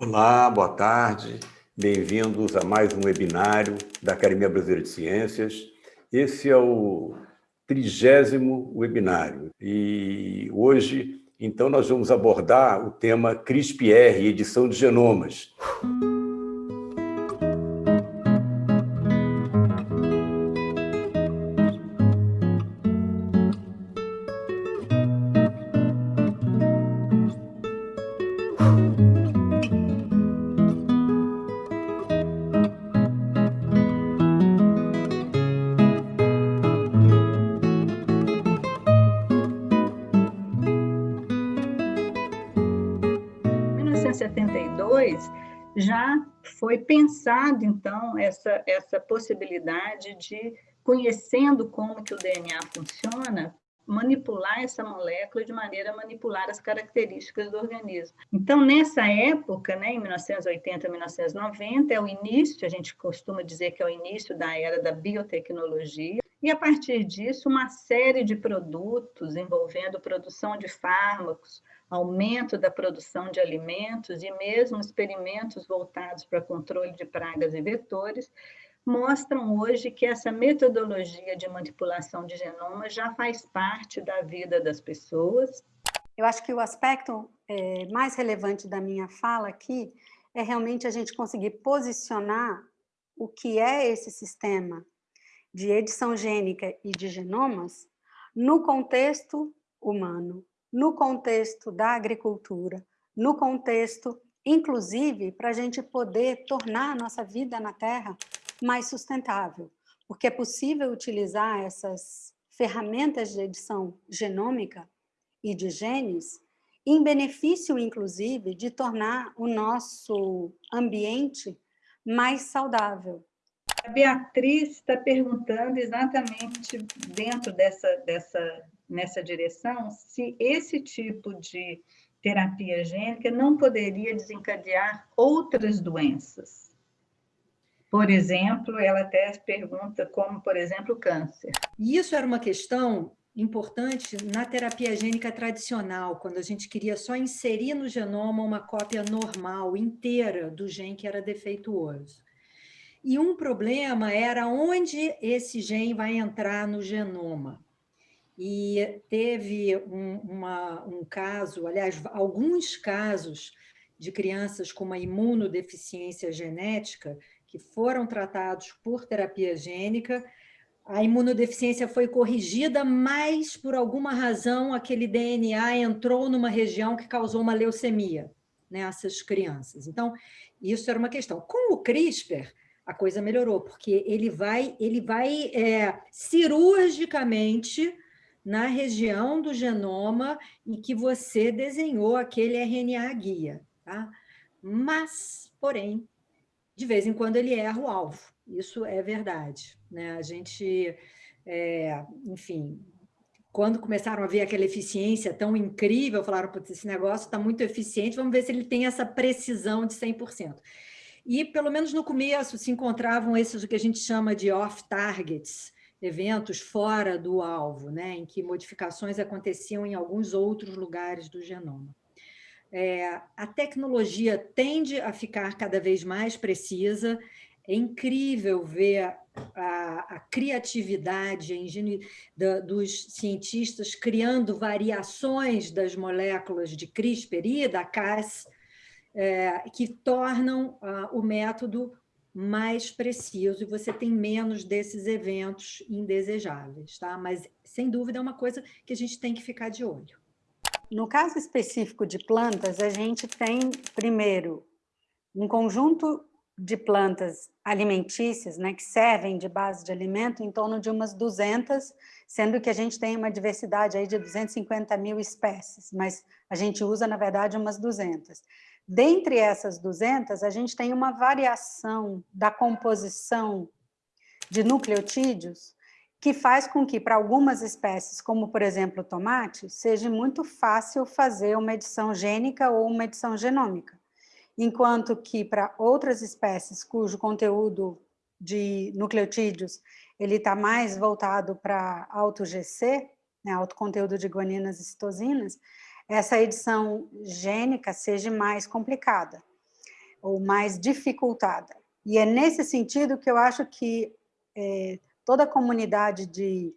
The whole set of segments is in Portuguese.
Olá, boa tarde. Bem-vindos a mais um webinário da Academia Brasileira de Ciências. Esse é o trigésimo webinário e hoje, então, nós vamos abordar o tema CRISPR, edição de genomas. Já foi pensado, então, essa, essa possibilidade de, conhecendo como que o DNA funciona, manipular essa molécula de maneira a manipular as características do organismo. Então, nessa época, né, em 1980, 1990, é o início, a gente costuma dizer que é o início da era da biotecnologia, e a partir disso, uma série de produtos envolvendo produção de fármacos, aumento da produção de alimentos e mesmo experimentos voltados para controle de pragas e vetores, mostram hoje que essa metodologia de manipulação de genoma já faz parte da vida das pessoas. Eu acho que o aspecto é, mais relevante da minha fala aqui é realmente a gente conseguir posicionar o que é esse sistema de edição gênica e de genomas no contexto humano, no contexto da agricultura, no contexto, inclusive, para a gente poder tornar a nossa vida na Terra mais sustentável, porque é possível utilizar essas ferramentas de edição genômica e de genes em benefício, inclusive, de tornar o nosso ambiente mais saudável. A Beatriz está perguntando exatamente dentro dessa, dessa nessa direção se esse tipo de terapia gênica não poderia desencadear outras doenças. Por exemplo, ela até pergunta como, por exemplo, câncer. Isso era uma questão importante na terapia gênica tradicional, quando a gente queria só inserir no genoma uma cópia normal, inteira, do gene que era defeituoso. E um problema era onde esse gene vai entrar no genoma e teve um, uma, um caso, aliás, alguns casos de crianças com uma imunodeficiência genética que foram tratados por terapia gênica, a imunodeficiência foi corrigida, mas por alguma razão aquele DNA entrou numa região que causou uma leucemia nessas crianças. Então, isso era uma questão. Com o CRISPR, a coisa melhorou, porque ele vai, ele vai é, cirurgicamente na região do genoma em que você desenhou aquele RNA guia. Tá? Mas, porém, de vez em quando ele erra o alvo. Isso é verdade. Né? A gente, é, enfim, quando começaram a ver aquela eficiência tão incrível, falaram, esse negócio está muito eficiente, vamos ver se ele tem essa precisão de 100%. E, pelo menos no começo, se encontravam esses o que a gente chama de off-targets, eventos fora do alvo, né, em que modificações aconteciam em alguns outros lugares do genoma. É, a tecnologia tende a ficar cada vez mais precisa, é incrível ver a, a criatividade a dos cientistas criando variações das moléculas de CRISPR e da Cas, é, que tornam ah, o método mais preciso e você tem menos desses eventos indesejáveis, tá? Mas, sem dúvida, é uma coisa que a gente tem que ficar de olho. No caso específico de plantas, a gente tem, primeiro, um conjunto de plantas alimentícias, né, que servem de base de alimento, em torno de umas 200, sendo que a gente tem uma diversidade aí de 250 mil espécies, mas a gente usa, na verdade, umas 200. Dentre essas 200, a gente tem uma variação da composição de nucleotídeos que faz com que, para algumas espécies, como, por exemplo, o tomate, seja muito fácil fazer uma edição gênica ou uma edição genômica, enquanto que, para outras espécies cujo conteúdo de nucleotídeos ele está mais voltado para alto GC, né, alto conteúdo de guaninas e citosinas, essa edição gênica seja mais complicada. ou mais dificultada. E é nesse sentido que eu acho que é, toda a comunidade de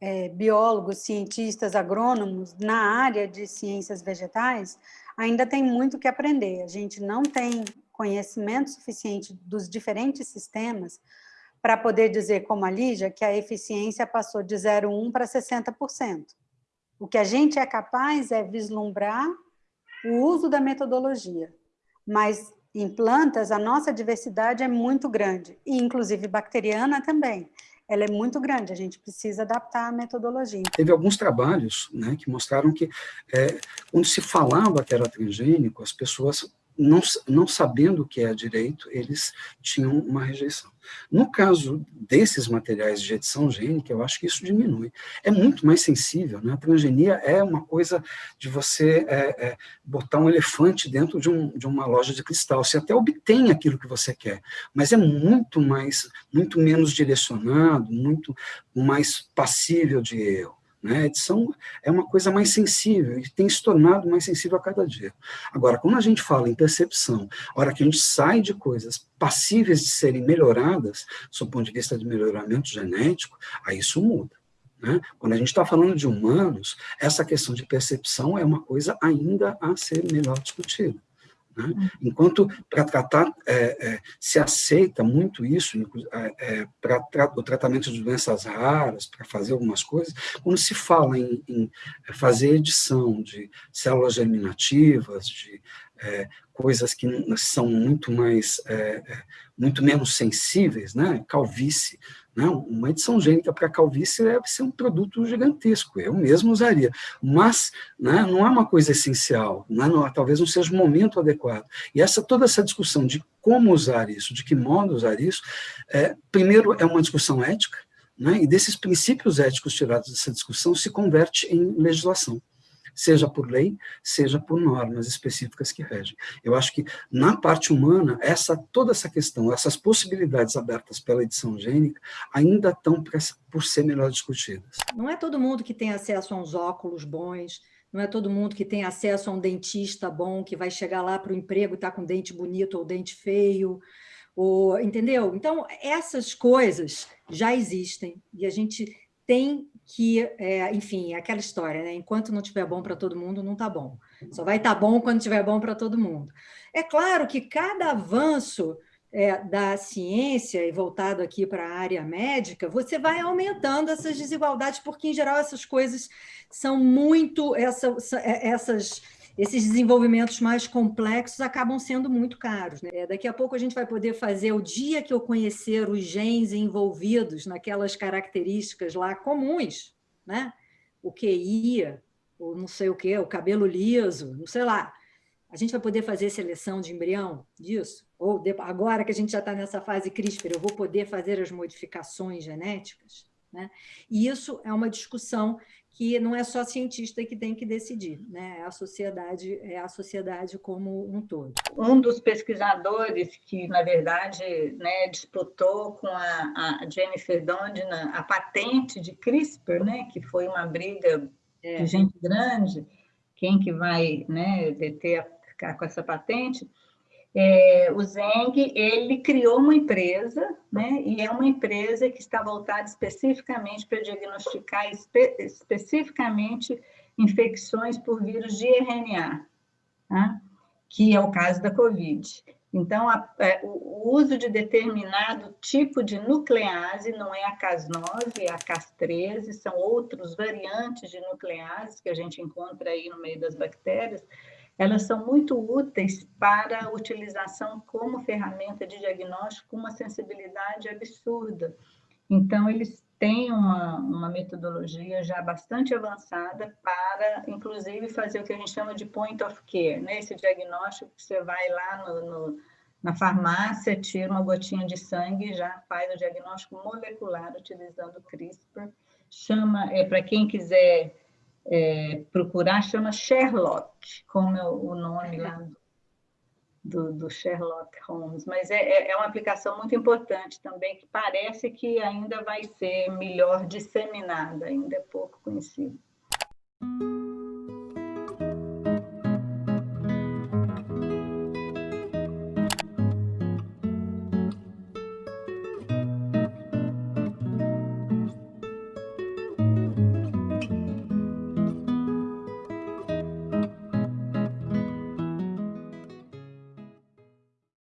é, biólogos, cientistas, agrônomos na área de ciências vegetais ainda tem muito que aprender. A gente não tem conhecimento suficiente dos diferentes sistemas para poder dizer, como a Lígia, que a eficiência passou de 0,1 para 60%. O que a gente é capaz é vislumbrar o uso da metodologia, mas em plantas a nossa diversidade é muito grande, e inclusive bacteriana também. Ela é muito grande, a gente precisa adaptar a metodologia. Teve alguns trabalhos né, que mostraram que, é, quando se falava que era transgênico, as pessoas não, não sabendo o que é direito, eles tinham uma rejeição. No caso desses materiais de edição gênica, eu acho que isso diminui. É muito mais sensível, né? A transgenia é uma coisa de você é, é, botar um elefante dentro de, um, de uma loja de cristal. Você até obtém aquilo que você quer, mas é muito mais, muito menos direcionado, muito mais passível de erro. Né? Edição é uma coisa mais sensível e tem se tornado mais sensível a cada dia. Agora, quando a gente fala em percepção, a hora que a gente sai de coisas passíveis de serem melhoradas, do ponto de vista de melhoramento genético, aí isso muda. Né? Quando a gente está falando de humanos, essa questão de percepção é uma coisa ainda a ser melhor discutida. Né? Uhum. Enquanto para tratar, é, é, se aceita muito isso, é, é para tra o tratamento de doenças raras, para fazer algumas coisas, quando se fala em, em, fazer edição de células germinativas, de é, coisas que são muito mais, é, muito menos sensíveis, né? calvície, não, uma edição gênica para calvície deve ser um produto gigantesco, eu mesmo usaria, mas né, não é uma coisa essencial, né, não, talvez não seja o momento adequado. E essa, toda essa discussão de como usar isso, de que modo usar isso, é, primeiro é uma discussão ética, né, e desses princípios éticos tirados dessa discussão se converte em legislação seja por lei, seja por normas específicas que regem. Eu acho que, na parte humana, essa, toda essa questão, essas possibilidades abertas pela edição gênica, ainda estão por ser melhor discutidas. Não é todo mundo que tem acesso a uns óculos bons, não é todo mundo que tem acesso a um dentista bom, que vai chegar lá para o emprego e está com dente bonito ou dente feio, ou, entendeu? Então, essas coisas já existem e a gente tem que, é, enfim, é aquela história, né? enquanto não estiver bom para todo mundo, não está bom. Só vai estar tá bom quando estiver bom para todo mundo. É claro que cada avanço é, da ciência, e voltado aqui para a área médica, você vai aumentando essas desigualdades, porque, em geral, essas coisas são muito... Essa, é, essas esses desenvolvimentos mais complexos acabam sendo muito caros. Né? Daqui a pouco a gente vai poder fazer, o dia que eu conhecer os genes envolvidos naquelas características lá comuns, né? o QI, ou não sei o quê, o cabelo liso, não sei lá, a gente vai poder fazer seleção de embrião disso? Ou agora que a gente já está nessa fase CRISPR, eu vou poder fazer as modificações genéticas? Né? E isso é uma discussão que não é só cientista que tem que decidir, né? é a sociedade, é a sociedade como um todo. Um dos pesquisadores que, na verdade, né, disputou com a, a Jennifer Doudna a patente de CRISPR, né, que foi uma briga é. de gente grande, quem que vai né, deter a, com essa patente, é, o Zeng, ele criou uma empresa, né, e é uma empresa que está voltada especificamente para diagnosticar espe especificamente infecções por vírus de RNA, tá? que é o caso da COVID. Então, a, a, é, o uso de determinado tipo de nuclease, não é a Cas9, é a Cas13, são outros variantes de nuclease que a gente encontra aí no meio das bactérias, elas são muito úteis para utilização como ferramenta de diagnóstico com uma sensibilidade absurda. Então, eles têm uma, uma metodologia já bastante avançada para, inclusive, fazer o que a gente chama de point of care, né? esse diagnóstico que você vai lá no, no, na farmácia, tira uma gotinha de sangue e já faz o diagnóstico molecular utilizando o CRISPR. Chama, é, para quem quiser é, procurar, chama Sherlock, como é o nome lá do, do Sherlock Holmes, mas é, é, é uma aplicação muito importante também, que parece que ainda vai ser melhor disseminada, ainda é pouco conhecida.